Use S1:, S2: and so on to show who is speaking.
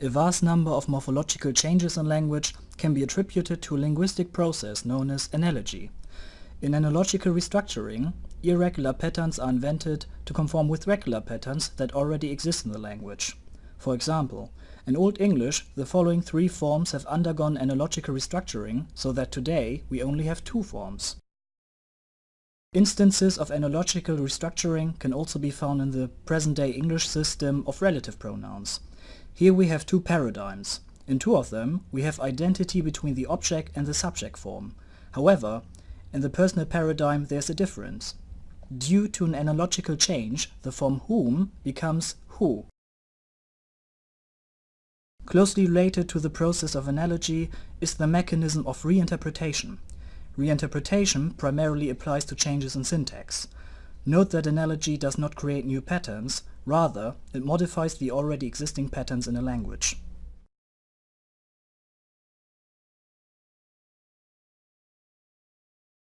S1: A vast number of morphological changes in language can be attributed to a linguistic process known as analogy. In analogical restructuring, irregular patterns are invented to conform with regular patterns that already exist in the language. For example, in Old English the following three forms have undergone analogical restructuring so that today we only have two forms. Instances of analogical restructuring can also be found in the present-day English system of relative pronouns. Here we have two paradigms. In two of them, we have identity between the object and the subject form. However, in the personal paradigm there's a difference. Due to an analogical change, the form whom becomes who. Closely related to the process of analogy is the mechanism of reinterpretation. Reinterpretation primarily applies to changes in syntax. Note that analogy does not create new patterns, rather it modifies the already existing patterns in a language.